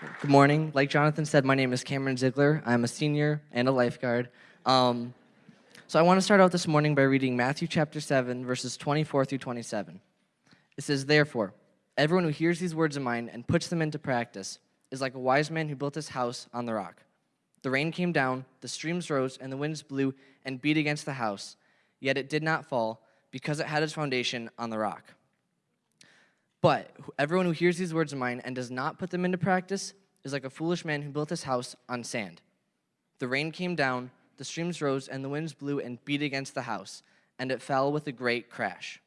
Good morning. Like Jonathan said, my name is Cameron Ziegler. I'm a senior and a lifeguard. Um, so I want to start out this morning by reading Matthew chapter 7, verses 24 through 27. It says, Therefore, everyone who hears these words of mine and puts them into practice is like a wise man who built his house on the rock. The rain came down, the streams rose, and the winds blew and beat against the house, yet it did not fall because it had its foundation on the rock. But everyone who hears these words of mine and does not put them into practice is like a foolish man who built his house on sand. The rain came down, the streams rose, and the winds blew and beat against the house, and it fell with a great crash.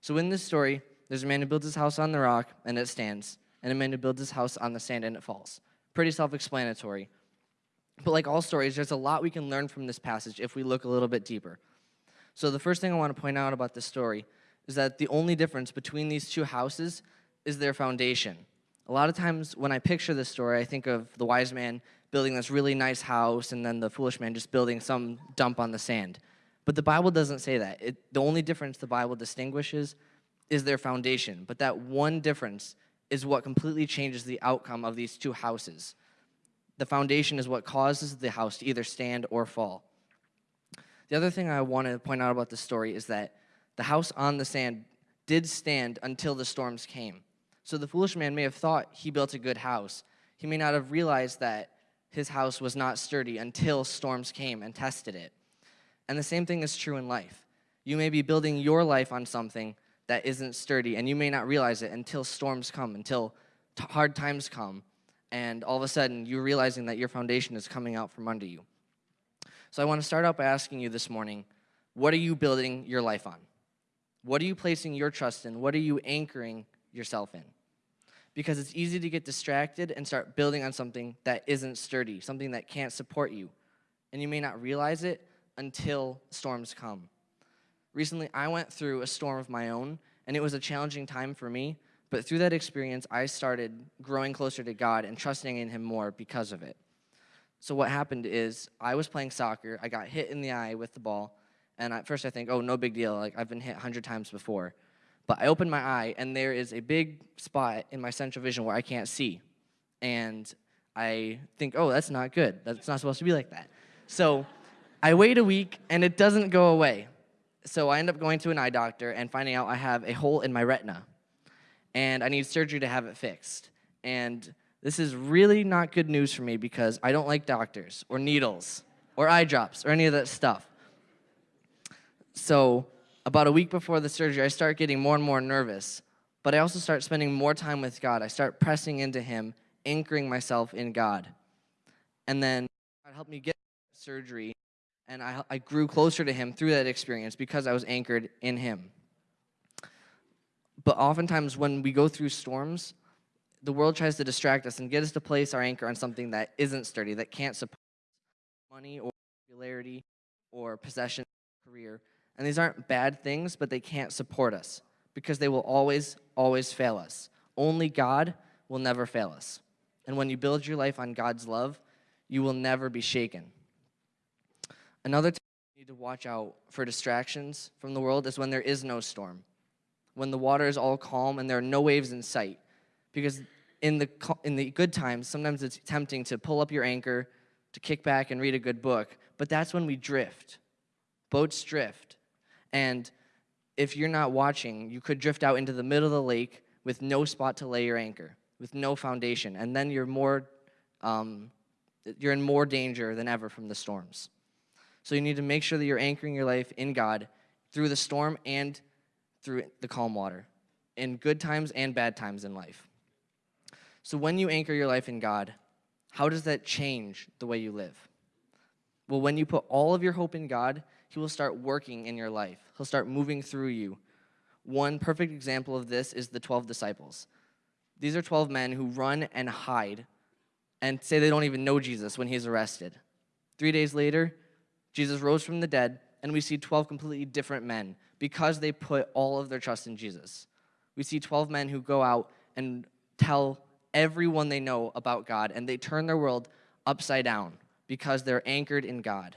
So in this story, there's a man who builds his house on the rock, and it stands, and a man who builds his house on the sand, and it falls. Pretty self-explanatory. But like all stories, there's a lot we can learn from this passage if we look a little bit deeper. So the first thing I want to point out about this story is that the only difference between these two houses is their foundation. A lot of times when I picture this story, I think of the wise man building this really nice house and then the foolish man just building some dump on the sand. But the Bible doesn't say that. It, the only difference the Bible distinguishes is their foundation. But that one difference is what completely changes the outcome of these two houses. The foundation is what causes the house to either stand or fall. The other thing I want to point out about this story is that the house on the sand did stand until the storms came. So the foolish man may have thought he built a good house. He may not have realized that his house was not sturdy until storms came and tested it. And the same thing is true in life. You may be building your life on something that isn't sturdy, and you may not realize it until storms come, until hard times come, and all of a sudden you're realizing that your foundation is coming out from under you. So I want to start out by asking you this morning, what are you building your life on? What are you placing your trust in? What are you anchoring yourself in? Because it's easy to get distracted and start building on something that isn't sturdy, something that can't support you. And you may not realize it until storms come. Recently, I went through a storm of my own, and it was a challenging time for me. But through that experience, I started growing closer to God and trusting in Him more because of it. So, what happened is I was playing soccer, I got hit in the eye with the ball, and at first I think, oh, no big deal. Like, I've been hit 100 times before. But I open my eye, and there is a big spot in my central vision where I can't see. And I think, oh, that's not good. That's not supposed to be like that. So I wait a week, and it doesn't go away. So I end up going to an eye doctor and finding out I have a hole in my retina. And I need surgery to have it fixed. And this is really not good news for me because I don't like doctors or needles or eye drops or any of that stuff. So about a week before the surgery, I start getting more and more nervous, but I also start spending more time with God. I start pressing into Him, anchoring myself in God. And then God helped me get surgery, and I, I grew closer to Him through that experience because I was anchored in Him. But oftentimes, when we go through storms, the world tries to distract us and get us to place our anchor on something that isn't sturdy, that can't support money or popularity or possession, career. And these aren't bad things, but they can't support us because they will always, always fail us. Only God will never fail us. And when you build your life on God's love, you will never be shaken. Another time you need to watch out for distractions from the world is when there is no storm, when the water is all calm and there are no waves in sight. Because in the, in the good times, sometimes it's tempting to pull up your anchor, to kick back and read a good book, but that's when we drift. Boats drift. And if you're not watching, you could drift out into the middle of the lake with no spot to lay your anchor, with no foundation, and then you're more, um, you're in more danger than ever from the storms. So you need to make sure that you're anchoring your life in God through the storm and through the calm water, in good times and bad times in life. So when you anchor your life in God, how does that change the way you live? Well, when you put all of your hope in God, he will start working in your life. He'll start moving through you. One perfect example of this is the 12 disciples. These are 12 men who run and hide and say they don't even know Jesus when he's arrested. Three days later, Jesus rose from the dead, and we see 12 completely different men because they put all of their trust in Jesus. We see 12 men who go out and tell everyone they know about God, and they turn their world upside down because they're anchored in God.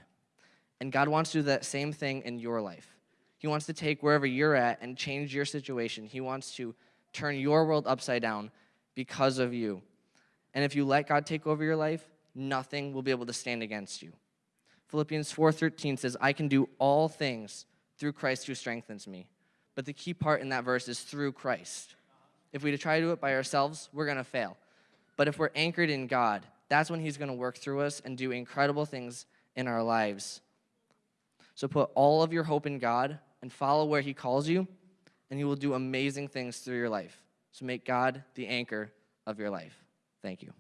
And God wants to do that same thing in your life. He wants to take wherever you're at and change your situation. He wants to turn your world upside down because of you. And if you let God take over your life, nothing will be able to stand against you. Philippians 4:13 says, "I can do all things through Christ who strengthens me." But the key part in that verse is through Christ. If we try to do it by ourselves, we're going to fail. But if we're anchored in God, that's when he's going to work through us and do incredible things in our lives. So put all of your hope in God and follow where he calls you, and he will do amazing things through your life. So make God the anchor of your life. Thank you.